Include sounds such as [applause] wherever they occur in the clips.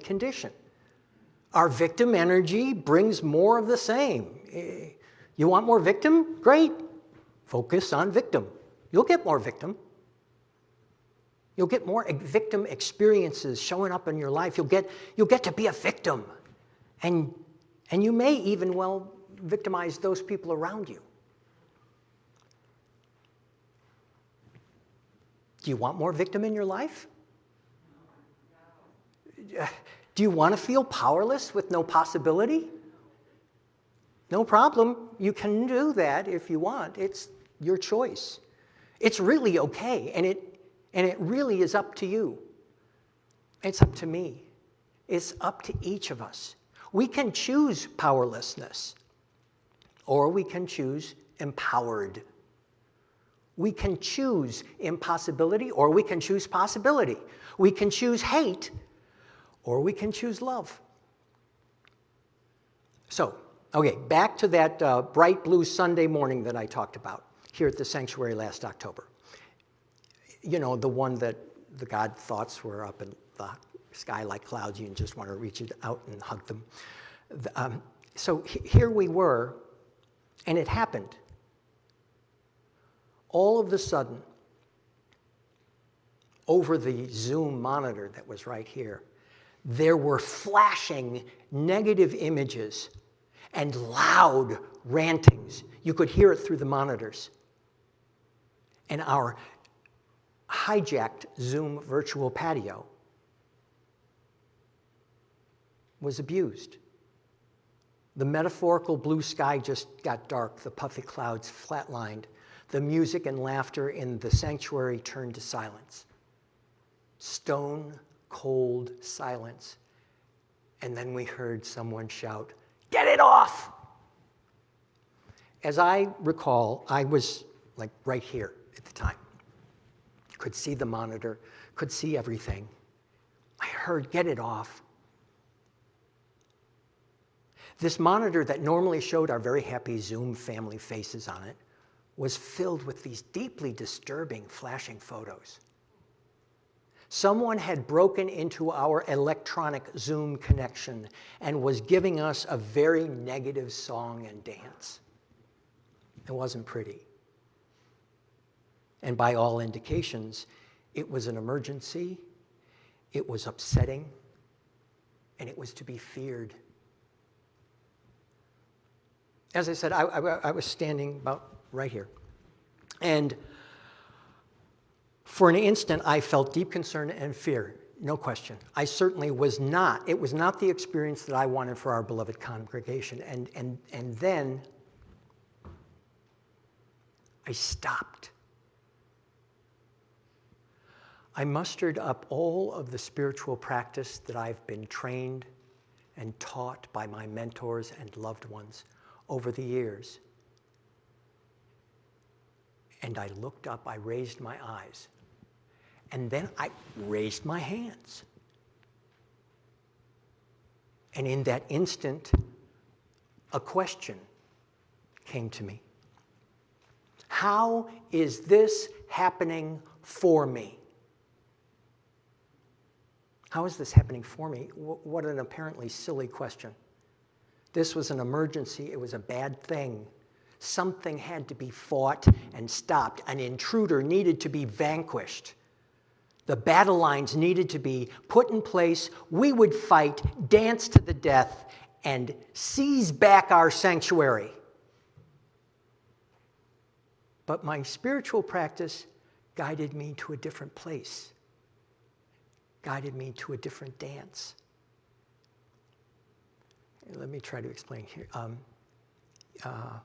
condition. Our victim energy brings more of the same. Eh, you want more victim? Great. Focus on victim. You'll get more victim. You'll get more victim experiences showing up in your life. You'll get, you'll get to be a victim. And, and you may even, well, victimize those people around you. Do you want more victim in your life? Do you want to feel powerless with no possibility? No problem. You can do that if you want. It's your choice. It's really okay, and it, and it really is up to you. It's up to me. It's up to each of us. We can choose powerlessness, or we can choose empowered. We can choose impossibility, or we can choose possibility. We can choose hate, or we can choose love. So, okay, back to that uh, bright blue Sunday morning that I talked about here at the sanctuary last October. You know, the one that the God thoughts were up in the sky like clouds, you just want to reach it out and hug them. Um, so here we were, and it happened. All of the sudden, over the Zoom monitor that was right here, there were flashing negative images and loud rantings. You could hear it through the monitors. And our hijacked Zoom virtual patio was abused. The metaphorical blue sky just got dark, the puffy clouds flatlined. The music and laughter in the sanctuary turned to silence. Stone cold silence. And then we heard someone shout, Get it off! As I recall, I was like right here at the time. Could see the monitor, could see everything. I heard, Get it off. This monitor that normally showed our very happy Zoom family faces on it was filled with these deeply disturbing flashing photos. Someone had broken into our electronic Zoom connection and was giving us a very negative song and dance. It wasn't pretty. And by all indications, it was an emergency, it was upsetting, and it was to be feared. As I said, I, I, I was standing about right here. And for an instant, I felt deep concern and fear, no question. I certainly was not, it was not the experience that I wanted for our beloved congregation. And, and, and then I stopped. I mustered up all of the spiritual practice that I've been trained and taught by my mentors and loved ones over the years. And I looked up, I raised my eyes, and then I raised my hands. And in that instant, a question came to me. How is this happening for me? How is this happening for me? What an apparently silly question. This was an emergency. It was a bad thing. Something had to be fought and stopped. An intruder needed to be vanquished. The battle lines needed to be put in place. We would fight, dance to the death, and seize back our sanctuary. But my spiritual practice guided me to a different place, guided me to a different dance. Let me try to explain here. Um, uh,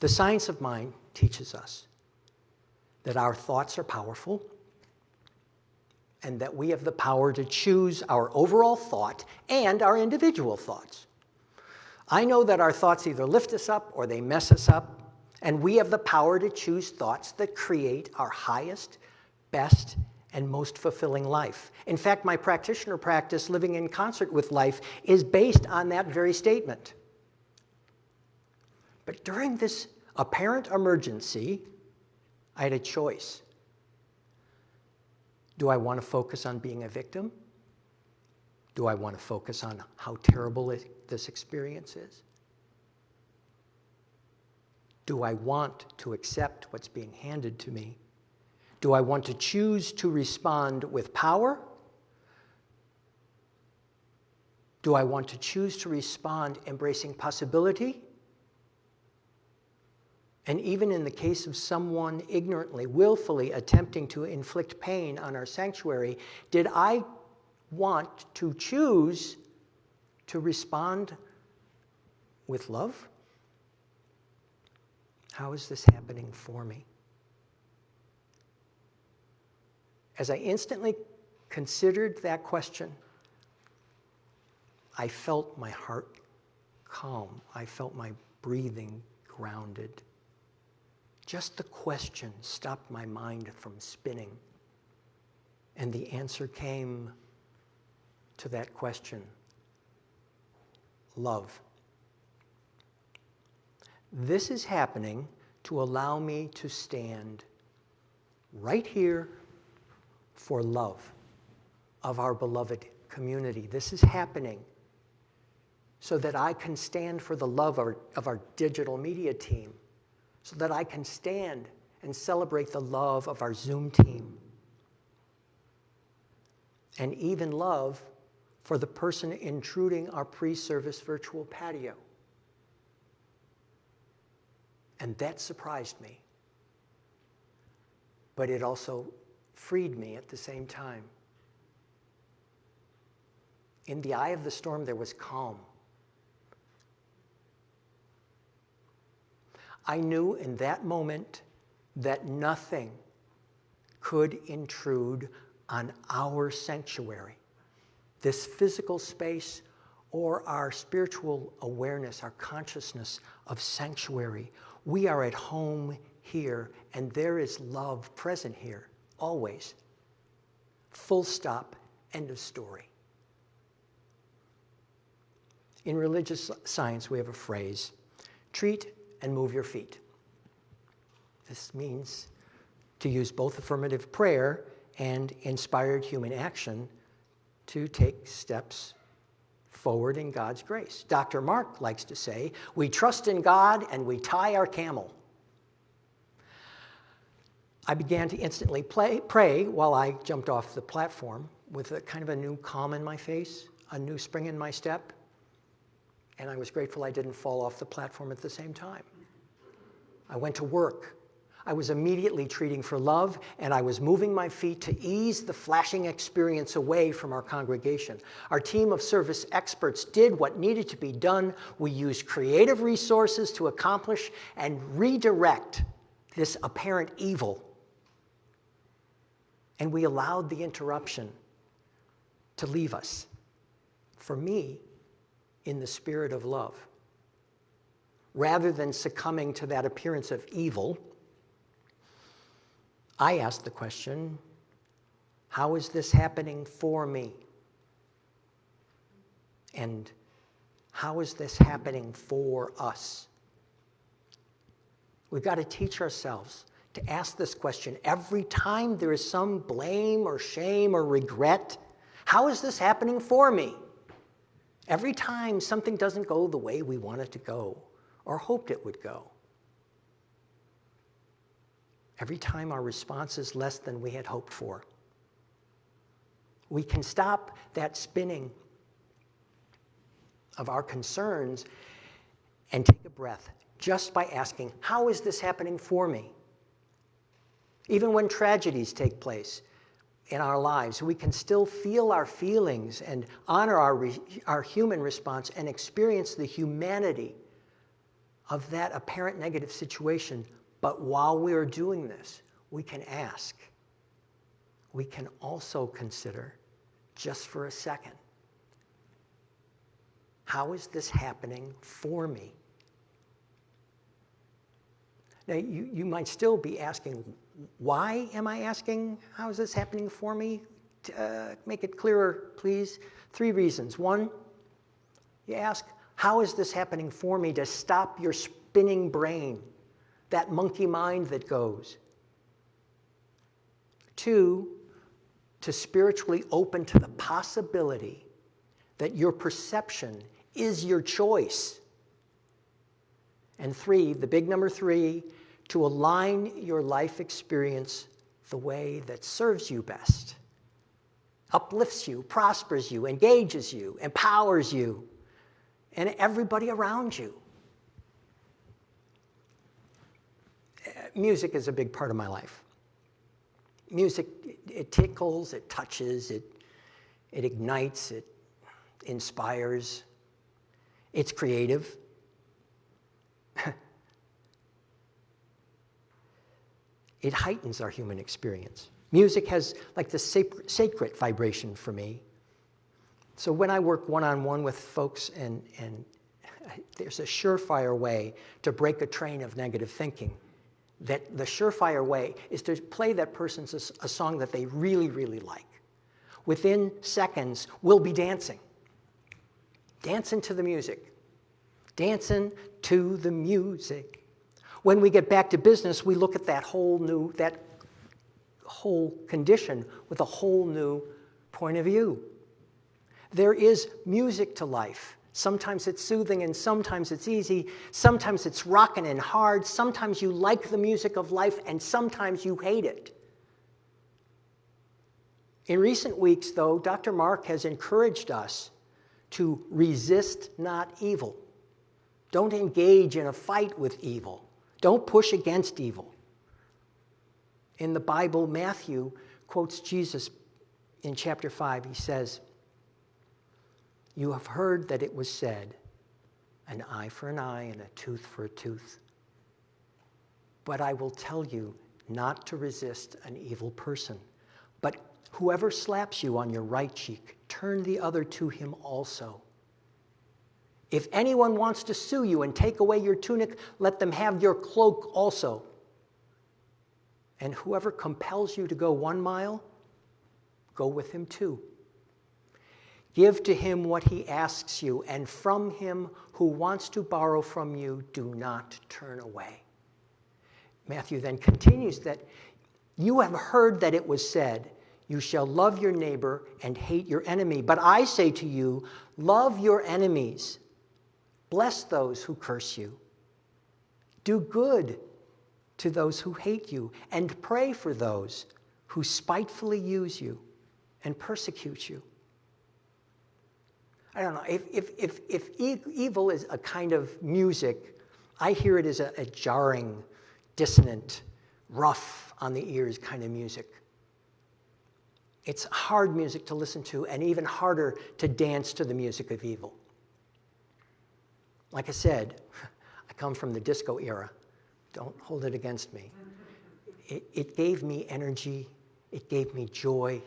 the science of mind teaches us that our thoughts are powerful, and that we have the power to choose our overall thought and our individual thoughts. I know that our thoughts either lift us up or they mess us up, and we have the power to choose thoughts that create our highest, best, and most fulfilling life. In fact, my practitioner practice, living in concert with life, is based on that very statement. But during this apparent emergency, I had a choice. Do I want to focus on being a victim? Do I want to focus on how terrible it, this experience is? Do I want to accept what's being handed to me? Do I want to choose to respond with power? Do I want to choose to respond embracing possibility? And even in the case of someone ignorantly, willfully attempting to inflict pain on our sanctuary, did I want to choose to respond with love? How is this happening for me? As I instantly considered that question, I felt my heart calm. I felt my breathing grounded. Just the question stopped my mind from spinning. And the answer came to that question love. This is happening to allow me to stand right here for love of our beloved community. This is happening so that I can stand for the love of our, of our digital media team, so that I can stand and celebrate the love of our Zoom team, and even love for the person intruding our pre-service virtual patio. And that surprised me. But it also freed me at the same time. In the eye of the storm, there was calm. I knew in that moment that nothing could intrude on our sanctuary, this physical space or our spiritual awareness, our consciousness of sanctuary. We are at home here, and there is love present here, always. Full stop, end of story. In religious science, we have a phrase treat and move your feet. This means to use both affirmative prayer and inspired human action to take steps forward in God's grace. Dr. Mark likes to say, we trust in God and we tie our camel. I began to instantly play, pray while I jumped off the platform with a kind of a new calm in my face, a new spring in my step, and I was grateful I didn't fall off the platform at the same time. I went to work. I was immediately treating for love, and I was moving my feet to ease the flashing experience away from our congregation. Our team of service experts did what needed to be done. We used creative resources to accomplish and redirect this apparent evil. And we allowed the interruption to leave us. For me, in the spirit of love. Rather than succumbing to that appearance of evil, I ask the question, how is this happening for me? And how is this happening for us? We've got to teach ourselves to ask this question every time there is some blame or shame or regret. How is this happening for me? Every time something doesn't go the way we want it to go or hoped it would go. Every time our response is less than we had hoped for. We can stop that spinning of our concerns and take a breath just by asking, how is this happening for me? Even when tragedies take place, in our lives. We can still feel our feelings and honor our, our human response and experience the humanity of that apparent negative situation. But while we are doing this, we can ask. We can also consider, just for a second, how is this happening for me? Now, you, you might still be asking, why am I asking, how is this happening for me? Uh, make it clearer, please. Three reasons. One, you ask, how is this happening for me to stop your spinning brain, that monkey mind that goes? Two, to spiritually open to the possibility that your perception is your choice. And three, the big number three, to align your life experience the way that serves you best, uplifts you, prospers you, engages you, empowers you, and everybody around you. Music is a big part of my life. Music, it tickles, it touches, it, it ignites, it inspires, it's creative. [laughs] it heightens our human experience. Music has like the sacred vibration for me. So when I work one-on-one -on -one with folks and, and [laughs] there's a surefire way to break a train of negative thinking, that the surefire way is to play that person's a, a song that they really, really like. Within seconds, we'll be dancing. Dancing to the music. Dancing to the music. When we get back to business, we look at that whole new, that whole condition with a whole new point of view. There is music to life. Sometimes it's soothing and sometimes it's easy. Sometimes it's rocking and hard. Sometimes you like the music of life and sometimes you hate it. In recent weeks, though, Dr. Mark has encouraged us to resist not evil. Don't engage in a fight with evil. Don't push against evil. In the Bible, Matthew quotes Jesus in chapter 5. He says, You have heard that it was said, an eye for an eye and a tooth for a tooth. But I will tell you not to resist an evil person. But whoever slaps you on your right cheek, turn the other to him also. If anyone wants to sue you and take away your tunic, let them have your cloak also. And whoever compels you to go one mile, go with him two. Give to him what he asks you, and from him who wants to borrow from you, do not turn away. Matthew then continues that you have heard that it was said, You shall love your neighbor and hate your enemy. But I say to you, love your enemies Bless those who curse you. Do good to those who hate you, and pray for those who spitefully use you and persecute you. I don't know, if, if, if, if evil is a kind of music, I hear it as a, a jarring, dissonant, rough on the ears kind of music. It's hard music to listen to and even harder to dance to the music of evil. Like I said, [laughs] I come from the disco era. Don't hold it against me. It, it gave me energy, it gave me joy,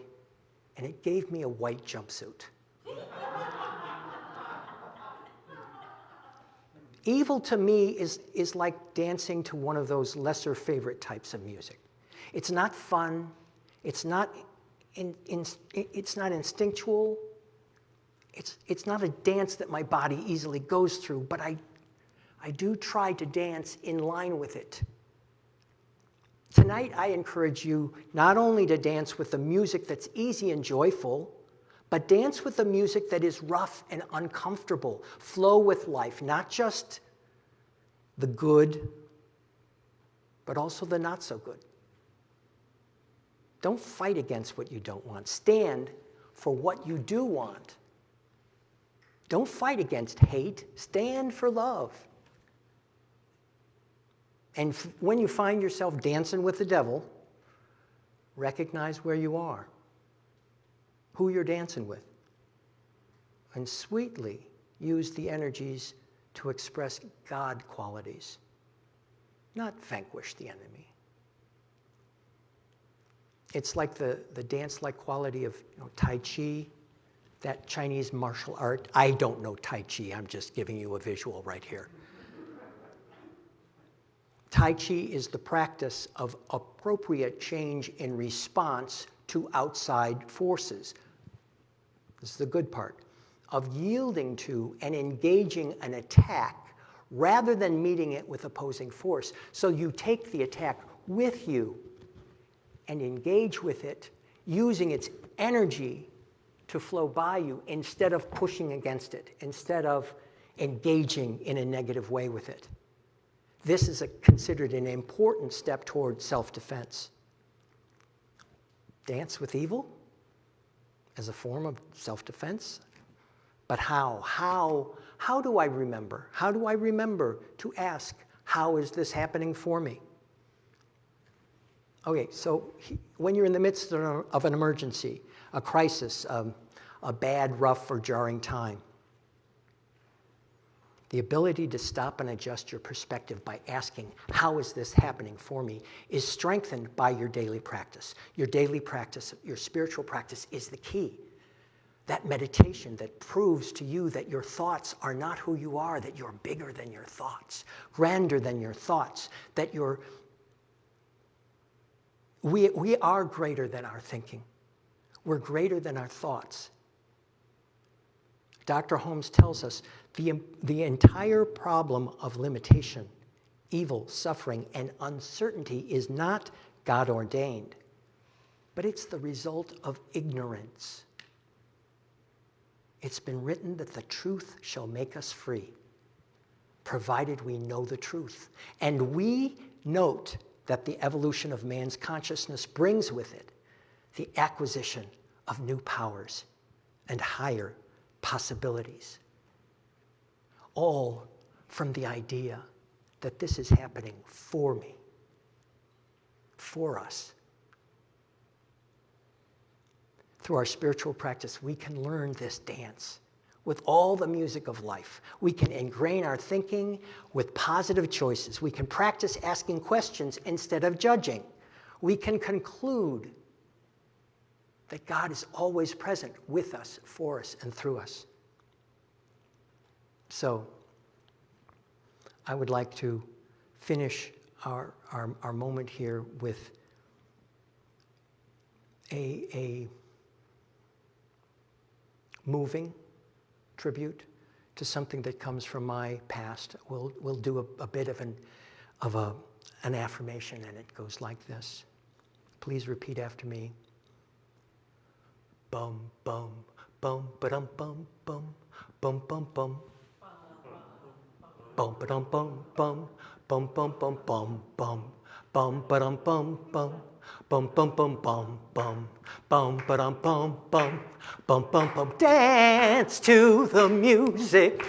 and it gave me a white jumpsuit. [laughs] Evil to me is, is like dancing to one of those lesser favorite types of music. It's not fun, it's not, in, in, it's not instinctual, it's, it's not a dance that my body easily goes through, but I, I do try to dance in line with it. Tonight, I encourage you not only to dance with the music that's easy and joyful, but dance with the music that is rough and uncomfortable. Flow with life, not just the good, but also the not so good. Don't fight against what you don't want. Stand for what you do want. Don't fight against hate, stand for love. And when you find yourself dancing with the devil, recognize where you are, who you're dancing with, and sweetly use the energies to express God qualities, not vanquish the enemy. It's like the, the dance-like quality of you know, Tai Chi, that Chinese martial art. I don't know Tai Chi, I'm just giving you a visual right here. Tai Chi is the practice of appropriate change in response to outside forces. This is the good part. Of yielding to and engaging an attack rather than meeting it with opposing force. So you take the attack with you and engage with it using its energy to flow by you instead of pushing against it, instead of engaging in a negative way with it. This is a, considered an important step toward self defense. Dance with evil as a form of self defense? But how? How? How do I remember? How do I remember to ask, how is this happening for me? Okay, so he, when you're in the midst of an emergency, a crisis, um, a bad, rough, or jarring time, the ability to stop and adjust your perspective by asking, How is this happening for me? is strengthened by your daily practice. Your daily practice, your spiritual practice, is the key. That meditation that proves to you that your thoughts are not who you are, that you're bigger than your thoughts, grander than your thoughts, that you're. We, we are greater than our thinking. We're greater than our thoughts. Dr. Holmes tells us the, the entire problem of limitation, evil, suffering, and uncertainty is not God ordained, but it's the result of ignorance. It's been written that the truth shall make us free, provided we know the truth. And we note that the evolution of man's consciousness brings with it the acquisition of new powers and higher possibilities all from the idea that this is happening for me, for us. Through our spiritual practice, we can learn this dance with all the music of life. We can ingrain our thinking with positive choices. We can practice asking questions instead of judging. We can conclude that God is always present with us, for us, and through us. So I would like to finish our, our, our moment here with a, a moving tribute to something that comes from my past. We'll, we'll do a, a bit of an, of a, an affirmation, and it goes like this. Please repeat after me. Bum, bum, bum, ba-dum, bum, bum, bum, bum, bum. Bum ba dum bum bum bum bum bum bum bum bum ba dum bum bum bum bum bum bum bum bum ba dum bum bum bum bum bum dance to the music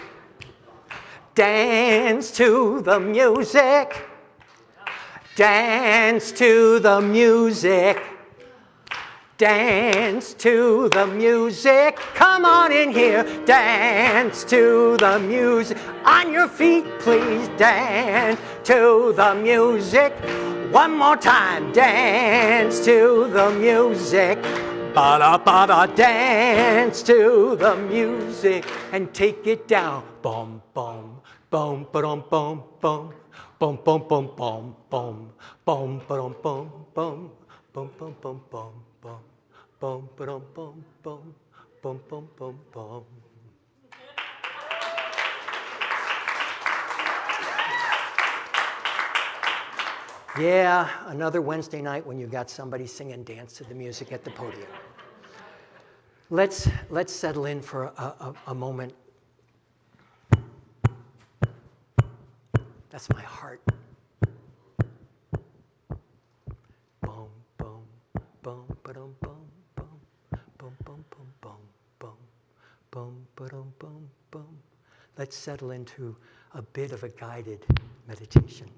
dance to the music dance to the music Dance to the music. Come on in here. Dance to the music. On your feet, please. Dance to the music. One more time. Dance to the music. Ba-da, ba-da, dance to the music and take it down. Boom, boom, boom, ba-dum, boom, boom. Boom, boom, boom, boom, boom. Boom, ba-dum, boom, boom. Boom, boom, boom, boom. Bum, ba-dum, bum, bum, bum, bum, bum, bum. Yeah, another Wednesday night when you got somebody singing dance to the music at the podium. Let's, let's settle in for a, a, a moment. That's my heart. Let's settle into a bit of a guided meditation.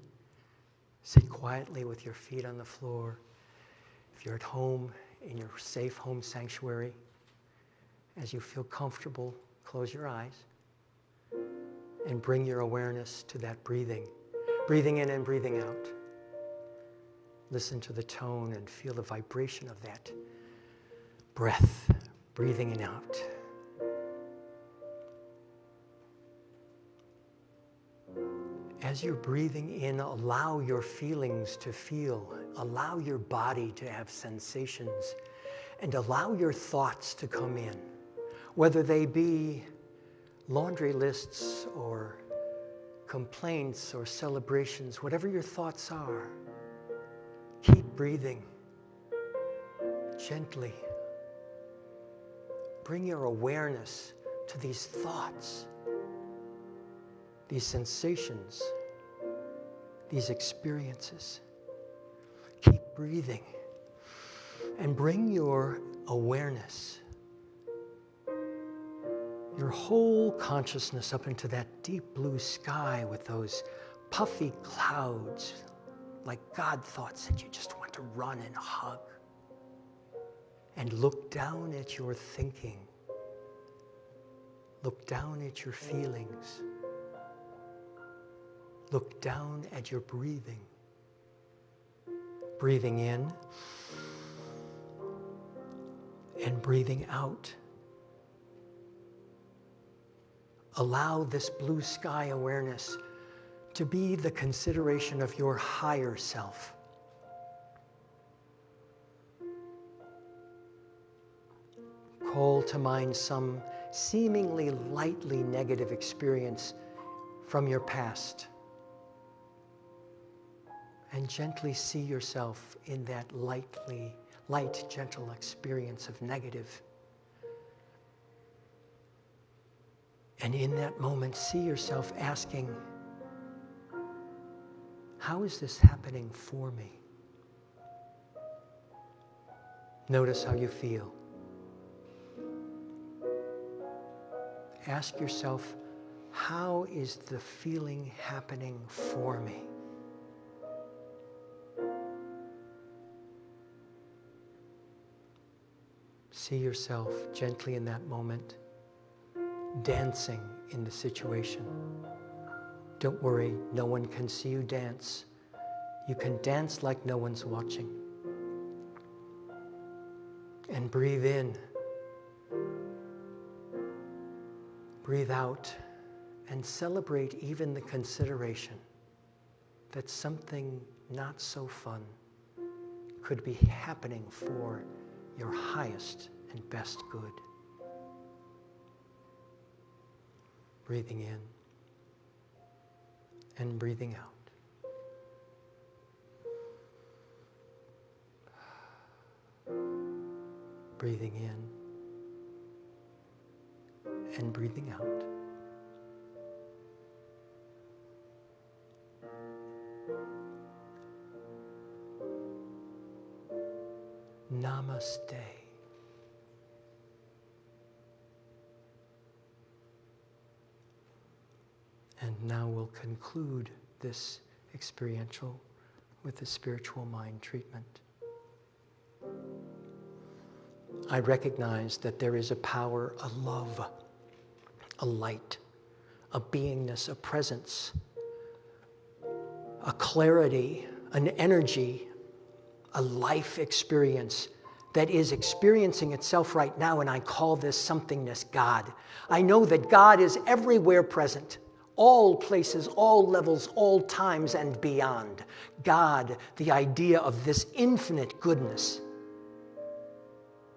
Sit quietly with your feet on the floor. If you're at home in your safe home sanctuary, as you feel comfortable, close your eyes and bring your awareness to that breathing, breathing in and breathing out. Listen to the tone and feel the vibration of that breath, breathing in out. As you're breathing in, allow your feelings to feel, allow your body to have sensations, and allow your thoughts to come in, whether they be laundry lists or complaints or celebrations, whatever your thoughts are. Keep breathing gently, bring your awareness to these thoughts, these sensations, these experiences. Keep breathing and bring your awareness, your whole consciousness up into that deep blue sky with those puffy clouds, like God thoughts that you just want to run and hug. And look down at your thinking. Look down at your feelings. Look down at your breathing. Breathing in and breathing out. Allow this blue sky awareness to be the consideration of your higher self. Call to mind some seemingly lightly negative experience from your past and gently see yourself in that lightly light, gentle experience of negative. And in that moment, see yourself asking, How is this happening for me? Notice how you feel. Ask yourself, How is the feeling happening for me? See yourself gently in that moment, dancing in the situation. Don't worry, no one can see you dance. You can dance like no one's watching. And breathe in. Breathe out and celebrate even the consideration that something not so fun could be happening for your highest and best good. Breathing in and breathing out. Breathing in and breathing out. Namaste. And now we'll conclude this experiential with the spiritual mind treatment. I recognize that there is a power, a love, a light, a beingness, a presence, a clarity, an energy, a life experience that is experiencing itself right now, and I call this somethingness God. I know that God is everywhere present all places, all levels, all times, and beyond. God, the idea of this infinite goodness,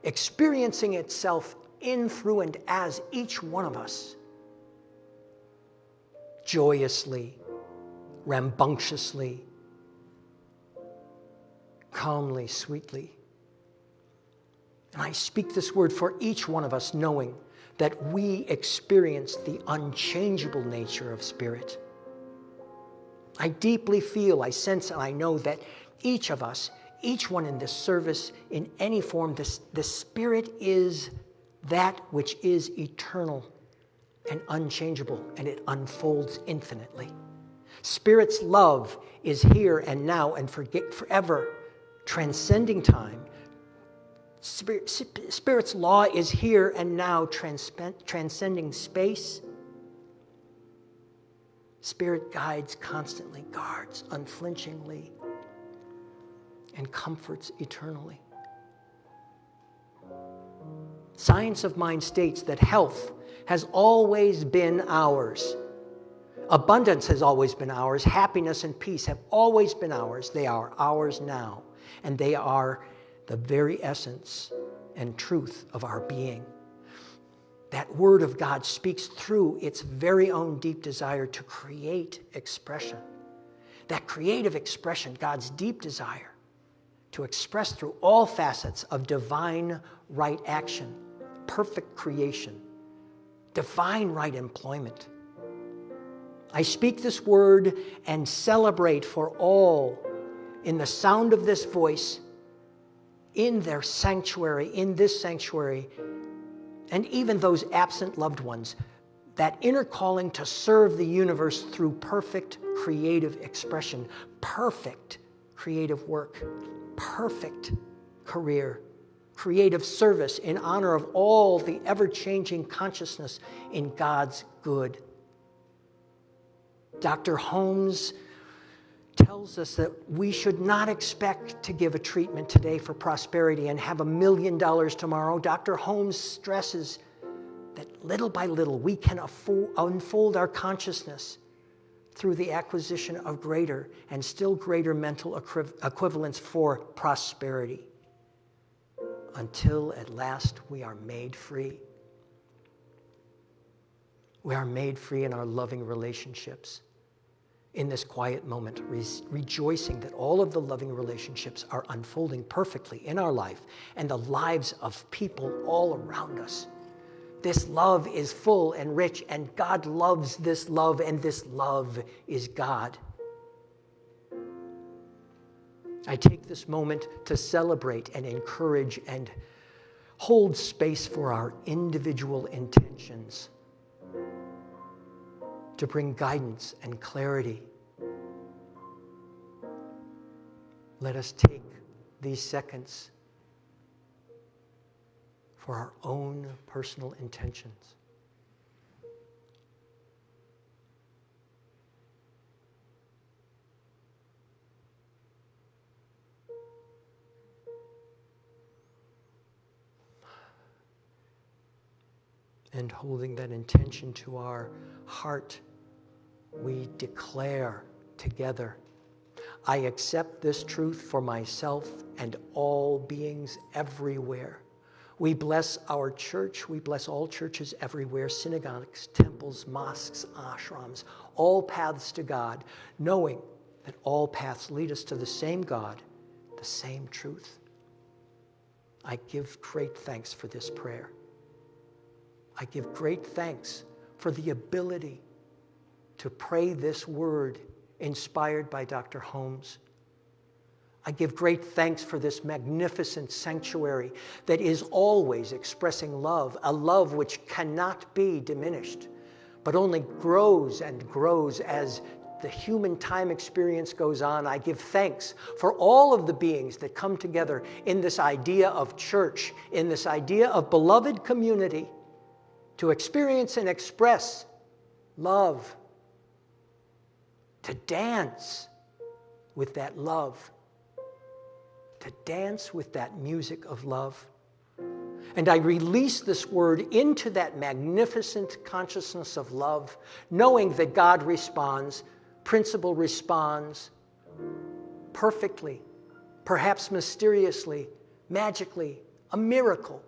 experiencing itself in, through, and as each one of us, joyously, rambunctiously, calmly, sweetly. And I speak this word for each one of us, knowing that we experience the unchangeable nature of spirit. I deeply feel, I sense, and I know that each of us, each one in this service, in any form, this, the Spirit is that which is eternal and unchangeable, and it unfolds infinitely. Spirit's love is here and now and forever, transcending time Spirit, Spirit's law is here and now, transcending space. Spirit guides constantly, guards unflinchingly, and comforts eternally. Science of mind states that health has always been ours. Abundance has always been ours. Happiness and peace have always been ours. They are ours now, and they are the very essence and truth of our being. That Word of God speaks through its very own deep desire to create expression. That creative expression, God's deep desire to express through all facets of divine right action, perfect creation, divine right employment. I speak this word and celebrate for all in the sound of this voice, in their sanctuary, in this sanctuary, and even those absent loved ones, that inner calling to serve the universe through perfect creative expression, perfect creative work, perfect career, creative service in honor of all the ever changing consciousness in God's good. Dr. Holmes tells us that we should not expect to give a treatment today for prosperity and have a million dollars tomorrow. Dr. Holmes stresses that little by little we can unfold our consciousness through the acquisition of greater and still greater mental equivalents for prosperity until at last we are made free. We are made free in our loving relationships in this quiet moment, re rejoicing that all of the loving relationships are unfolding perfectly in our life and the lives of people all around us. This love is full and rich, and God loves this love, and this love is God. I take this moment to celebrate and encourage and hold space for our individual intentions to bring guidance and clarity. Let us take these seconds for our own personal intentions. And holding that intention to our heart we declare together I accept this truth for myself and all beings everywhere. We bless our church. We bless all churches everywhere, synagogues, temples, mosques, ashrams, all paths to God, knowing that all paths lead us to the same God, the same truth. I give great thanks for this prayer. I give great thanks for the ability to pray this word inspired by Dr. Holmes. I give great thanks for this magnificent sanctuary that is always expressing love, a love which cannot be diminished, but only grows and grows as the human time experience goes on. I give thanks for all of the beings that come together in this idea of church, in this idea of beloved community, to experience and express love, to dance with that love, to dance with that music of love. And I release this word into that magnificent consciousness of love, knowing that God responds, principle responds perfectly, perhaps mysteriously, magically, a miracle.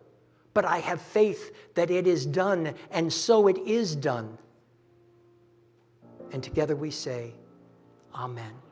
But I have faith that it is done, and so it is done. And together we say, Amen.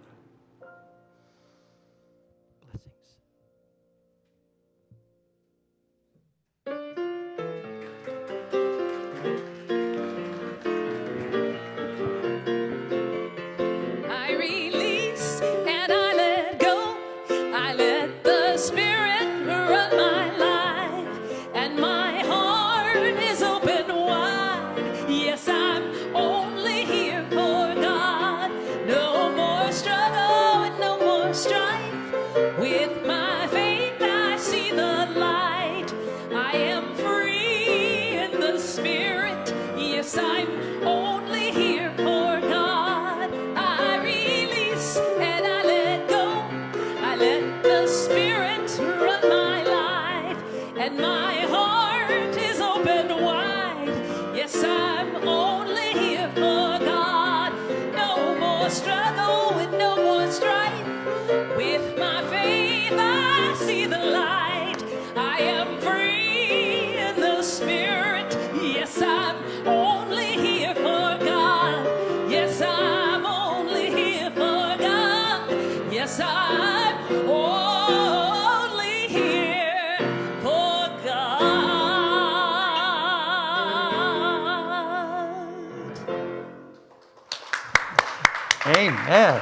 Amen.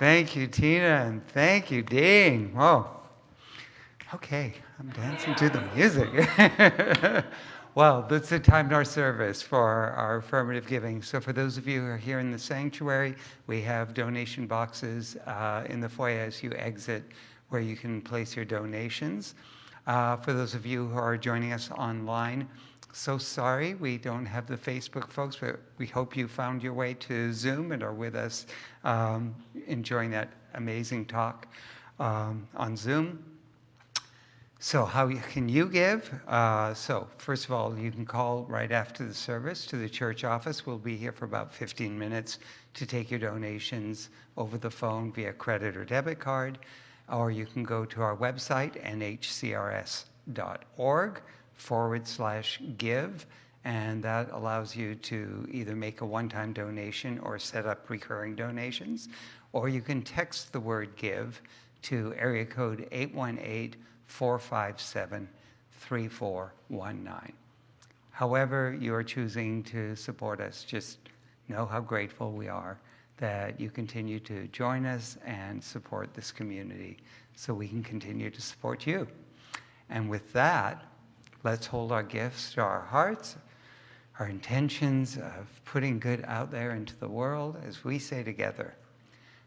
thank you, Tina, and thank you, Dean. Whoa. Okay, I'm dancing to the music. [laughs] well, this is the time in our service for our affirmative giving. So, for those of you who are here in the sanctuary, we have donation boxes uh, in the foyer as you exit where you can place your donations. Uh, for those of you who are joining us online, so sorry we don't have the Facebook folks, but we hope you found your way to Zoom and are with us um, enjoying that amazing talk um, on Zoom. So how can you give? Uh, so first of all, you can call right after the service to the church office. We'll be here for about 15 minutes to take your donations over the phone via credit or debit card, or you can go to our website, nhcrs.org forward slash give, and that allows you to either make a one-time donation or set up recurring donations, or you can text the word give to area code 818 457 3419. However, you are choosing to support us, just know how grateful we are that you continue to join us and support this community so we can continue to support you. And with that, let's hold our gifts to our hearts, our intentions of putting good out there into the world as we say together,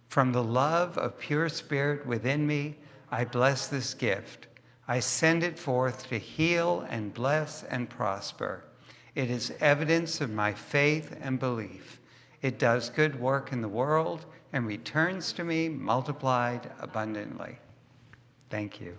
from the love of pure spirit within me, I bless this gift I send it forth to heal and bless and prosper. It is evidence of my faith and belief. It does good work in the world and returns to me multiplied abundantly. Thank you.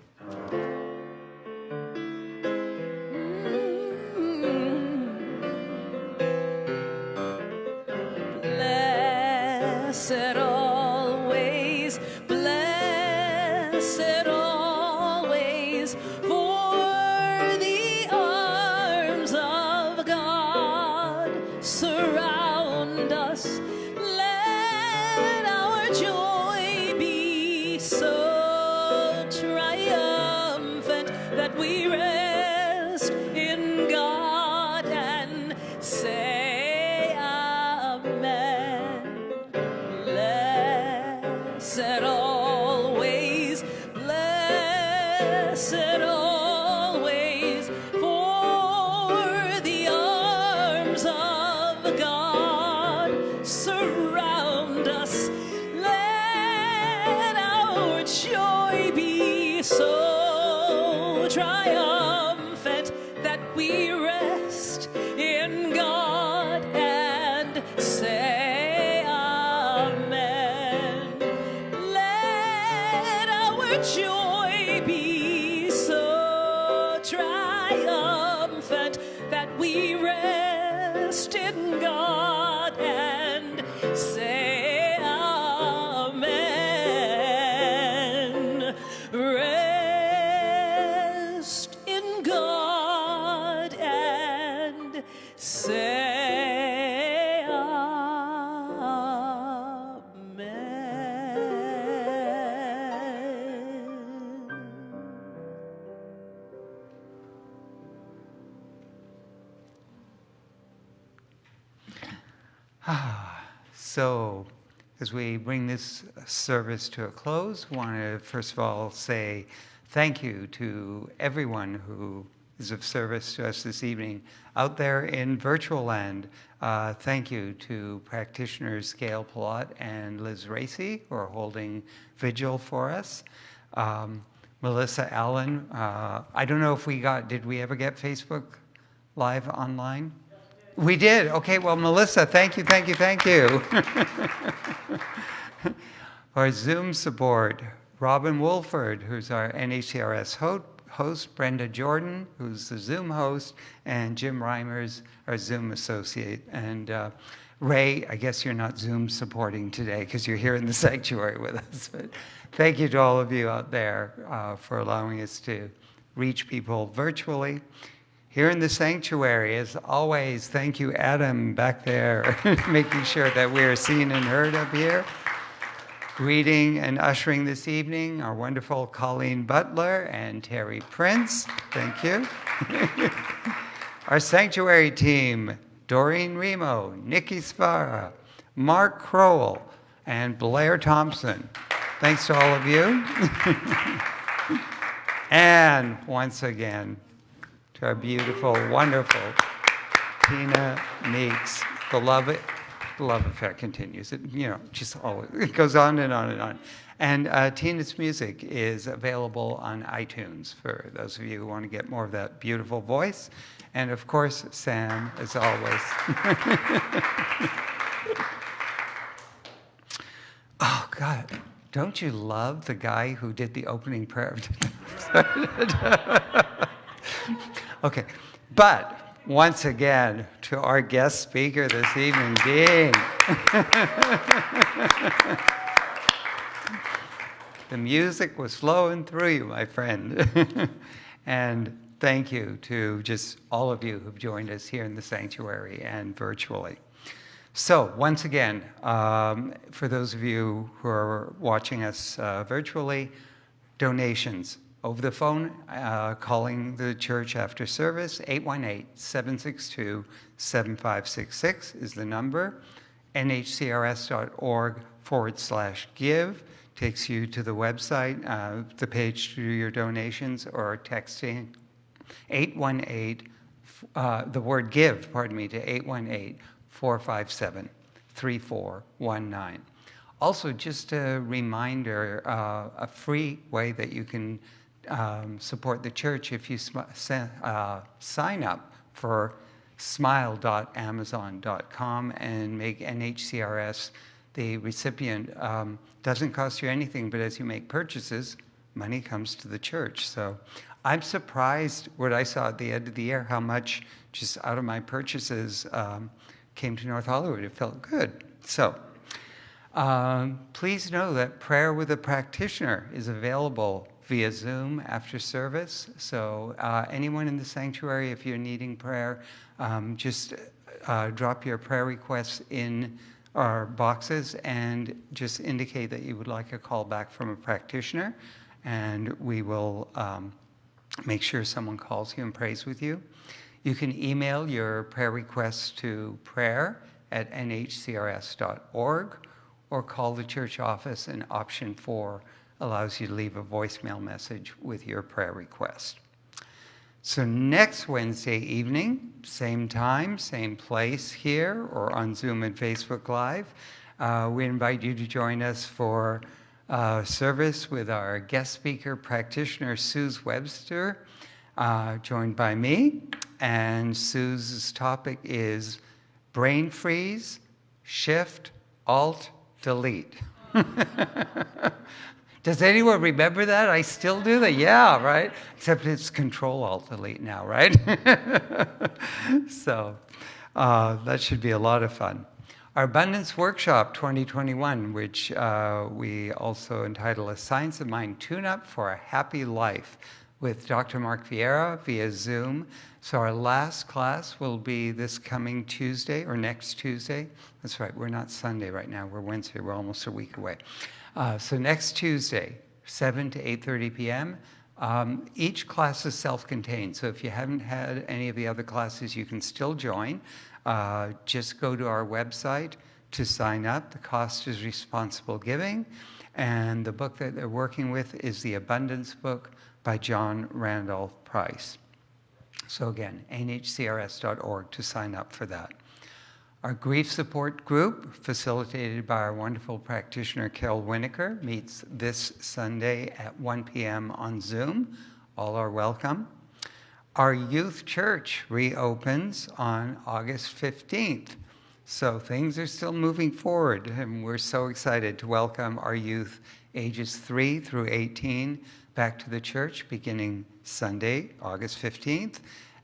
As we bring this service to a close, I want to first of all say thank you to everyone who is of service to us this evening out there in virtual land. Uh, thank you to practitioners Gail Palat and Liz Racy who are holding vigil for us. Um, Melissa Allen, uh, I don't know if we got, did we ever get Facebook Live online? We did. Okay, well, Melissa, thank you, thank you, thank you. [laughs] our Zoom support, Robin Wolford, who's our NHCRS host, Brenda Jordan, who's the Zoom host, and Jim Reimers, our Zoom associate. And uh, Ray, I guess you're not Zoom supporting today because you're here in the [laughs] sanctuary with us. But thank you to all of you out there uh, for allowing us to reach people virtually. Here in the sanctuary, as always, thank you, Adam, back there, [laughs] making sure that we are seen and heard up here. Greeting and ushering this evening our wonderful Colleen Butler and Terry Prince. Thank you. [laughs] our sanctuary team, Doreen Remo, Nikki Svara, Mark Crowell, and Blair Thompson. Thanks to all of you. [laughs] and once again, our beautiful, wonderful Tina Meeks. The love, the love affair continues. It, you know, just always, it goes on and on and on. And uh, Tina's music is available on iTunes for those of you who want to get more of that beautiful voice. And of course, Sam, as always. [laughs] oh, God. Don't you love the guy who did the opening prayer? [laughs] [laughs] okay. But once again, to our guest speaker this evening, Dean. [laughs] the music was flowing through you, my friend. [laughs] and thank you to just all of you who've joined us here in the sanctuary and virtually. So once again, um, for those of you who are watching us uh, virtually, donations over the phone, uh, calling the church after service, 818-762-7566 is the number. nhcrs.org forward slash give takes you to the website, uh, the page to do your donations, or texting 818, uh, the word give, pardon me, to 818 457 3419. Also, just a reminder, uh, a free way that you can um, support the church if you uh, sign up for smile.amazon.com and make NHCRS the recipient. Um, doesn't cost you anything, but as you make purchases, money comes to the church. So I'm surprised what I saw at the end of the year, how much just out of my purchases um, came to North Hollywood. It felt good. So um, please know that prayer with a practitioner is available via Zoom after service. So uh, anyone in the sanctuary, if you're needing prayer, um, just uh, drop your prayer requests in our boxes and just indicate that you would like a call back from a practitioner, and we will um, make sure someone calls you and prays with you. You can email your prayer requests to prayer at nhcrs.org or call the church office in option four allows you to leave a voicemail message with your prayer request. So next Wednesday evening, same time, same place here or on Zoom and Facebook Live, uh, we invite you to join us for uh, service with our guest speaker practitioner, Suze Webster, uh, joined by me. And Suze's topic is brain freeze, shift, alt, delete. [laughs] Does anyone remember that? I still do that. Yeah, right? Except it's control alt delete now, right? [laughs] so uh, that should be a lot of fun. Our Abundance Workshop 2021, which uh, we also entitle A Science of Mind Tune Up for a Happy Life with Dr. Mark Vieira via Zoom. So our last class will be this coming Tuesday or next Tuesday. That's right, we're not Sunday right now, we're Wednesday, we're almost a week away. Uh, so next Tuesday, 7 to 8.30 p.m., um, each class is self-contained, so if you haven't had any of the other classes, you can still join. Uh, just go to our website to sign up. The cost is responsible giving. And the book that they're working with is the Abundance Book by John Randolph Price. So again, nhcrs.org to sign up for that. Our grief support group, facilitated by our wonderful practitioner Carol Winokur, meets this Sunday at 1 p.m. on Zoom. All are welcome. Our youth church reopens on August 15th. So things are still moving forward, and we're so excited to welcome our youth ages 3 through 18 back to the church beginning Sunday, August 15th.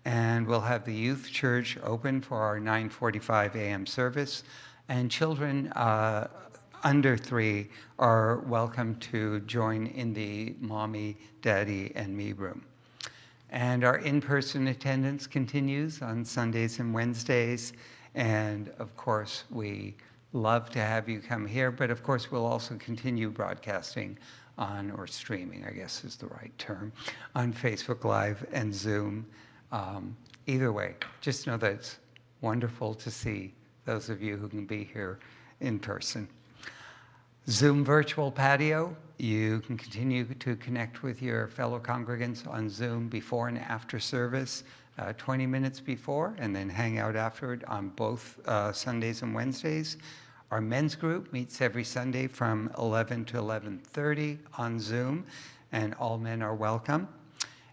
And we'll have the youth church open for our 9.45 a.m. service. And children uh, under three are welcome to join in the mommy, daddy, and me room. And our in-person attendance continues on Sundays and Wednesdays. And of course, we love to have you come here, but of course, we'll also continue broadcasting on, or streaming, I guess is the right term, on Facebook Live and Zoom. Um, either way, just know that it's wonderful to see those of you who can be here in person. Zoom virtual patio, you can continue to connect with your fellow congregants on Zoom before and after service, uh, 20 minutes before, and then hang out afterward on both uh, Sundays and Wednesdays. Our men's group meets every Sunday from 11 to 11.30 on Zoom, and all men are welcome.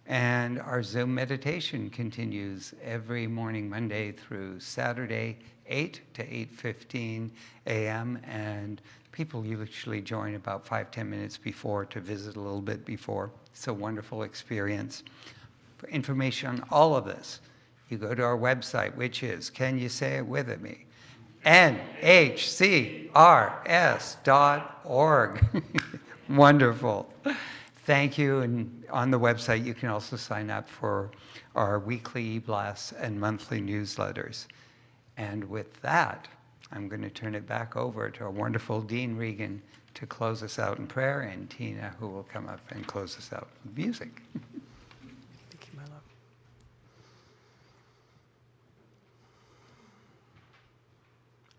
And our Zoom meditation continues every morning, Monday through Saturday, 8 to 8.15 a.m. And people usually join about five ten minutes before to visit a little bit before. It's a wonderful experience. For information on all of this, you go to our website, which is, can you say it with me? nhcrs.org. [laughs] Wonderful. Thank you. And on the website, you can also sign up for our weekly e-blasts and monthly newsletters. And with that, I'm going to turn it back over to our wonderful Dean Regan to close us out in prayer, and Tina, who will come up and close us out with music. Thank you, my love.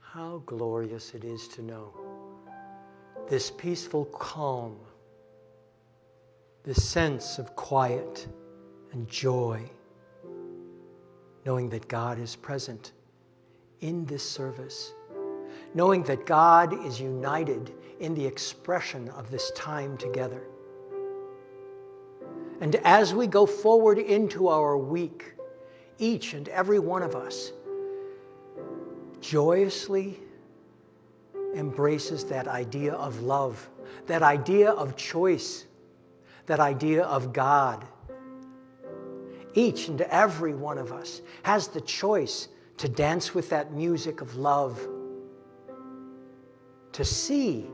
How glorious it is to know this peaceful calm, this sense of quiet and joy, knowing that God is present in this service, knowing that God is united in the expression of this time together. And as we go forward into our week, each and every one of us joyously embraces that idea of love, that idea of choice, that idea of God. Each and every one of us has the choice to dance with that music of love, to see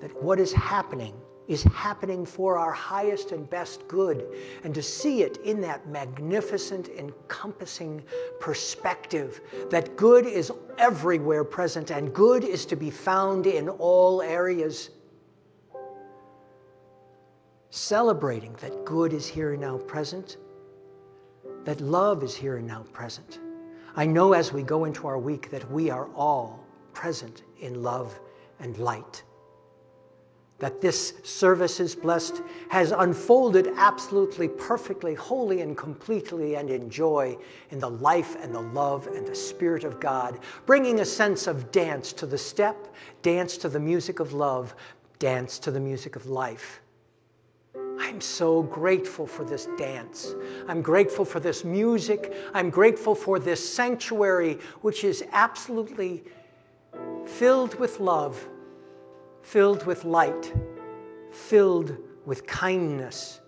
that what is happening is happening for our highest and best good, and to see it in that magnificent, encompassing perspective that good is everywhere present and good is to be found in all areas. Celebrating that good is here and now present, that love is here and now present. I know as we go into our week that we are all present in love and light that this service is blessed has unfolded absolutely perfectly, wholly and completely and in joy in the life and the love and the Spirit of God, bringing a sense of dance to the step, dance to the music of love, dance to the music of life. I'm so grateful for this dance. I'm grateful for this music. I'm grateful for this sanctuary, which is absolutely filled with love filled with light, filled with kindness,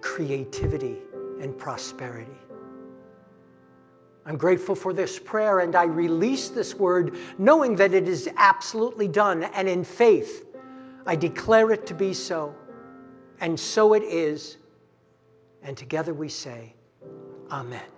creativity, and prosperity. I'm grateful for this prayer and I release this word knowing that it is absolutely done and in faith I declare it to be so. And so it is. And together we say, Amen.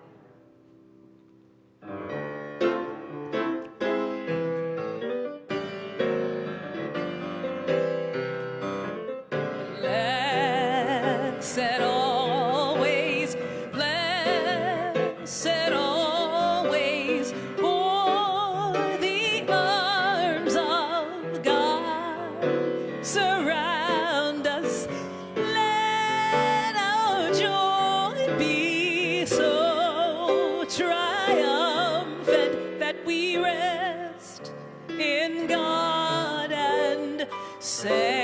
Say